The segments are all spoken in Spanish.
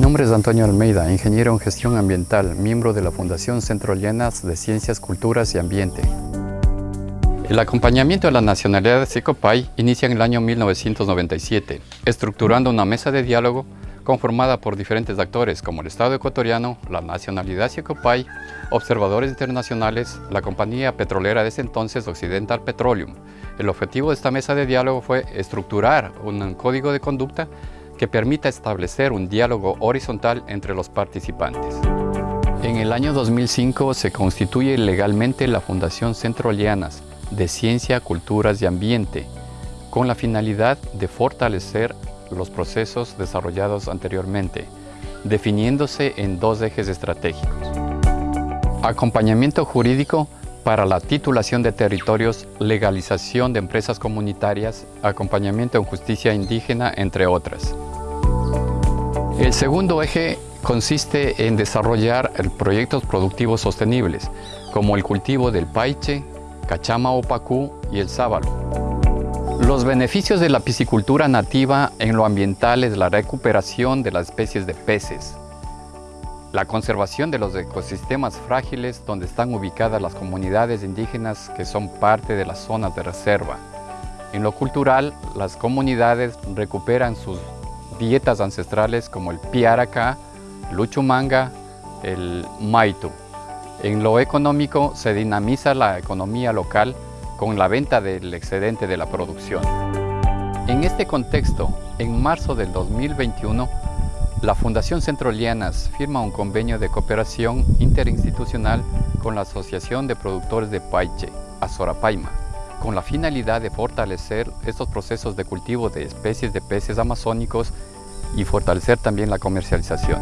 nombre es Antonio Almeida, ingeniero en gestión ambiental, miembro de la Fundación Centro Llanas de Ciencias, Culturas y Ambiente. El acompañamiento a la nacionalidad de Secopay inicia en el año 1997, estructurando una mesa de diálogo conformada por diferentes actores como el Estado ecuatoriano, la nacionalidad Secopay, observadores internacionales, la compañía petrolera de ese entonces Occidental Petroleum. El objetivo de esta mesa de diálogo fue estructurar un código de conducta que permita establecer un diálogo horizontal entre los participantes. En el año 2005 se constituye legalmente la Fundación Centro Lianas de Ciencia, Culturas y Ambiente, con la finalidad de fortalecer los procesos desarrollados anteriormente, definiéndose en dos ejes estratégicos. Acompañamiento jurídico para la titulación de territorios, legalización de empresas comunitarias, acompañamiento en justicia indígena, entre otras. El segundo eje consiste en desarrollar proyectos productivos sostenibles, como el cultivo del paiche, cachama o y el sábalo. Los beneficios de la piscicultura nativa en lo ambiental es la recuperación de las especies de peces, la conservación de los ecosistemas frágiles donde están ubicadas las comunidades indígenas que son parte de las zonas de reserva. En lo cultural, las comunidades recuperan sus dietas ancestrales como el piaraca, luchumanga, el maitu. En lo económico se dinamiza la economía local con la venta del excedente de la producción. En este contexto, en marzo del 2021, la Fundación Centro Lianas firma un convenio de cooperación interinstitucional con la Asociación de Productores de Paiche, Azorapaima, con la finalidad de fortalecer estos procesos de cultivo de especies de peces amazónicos y fortalecer también la comercialización.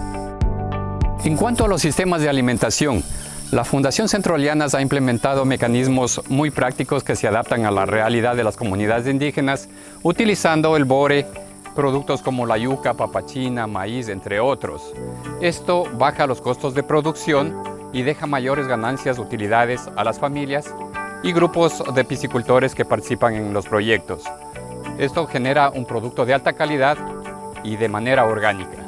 En cuanto a los sistemas de alimentación, la Fundación Centro Lianas ha implementado mecanismos muy prácticos que se adaptan a la realidad de las comunidades indígenas, utilizando el bore, productos como la yuca, papachina, maíz, entre otros. Esto baja los costos de producción y deja mayores ganancias, utilidades a las familias y grupos de piscicultores que participan en los proyectos. Esto genera un producto de alta calidad y de manera orgánica.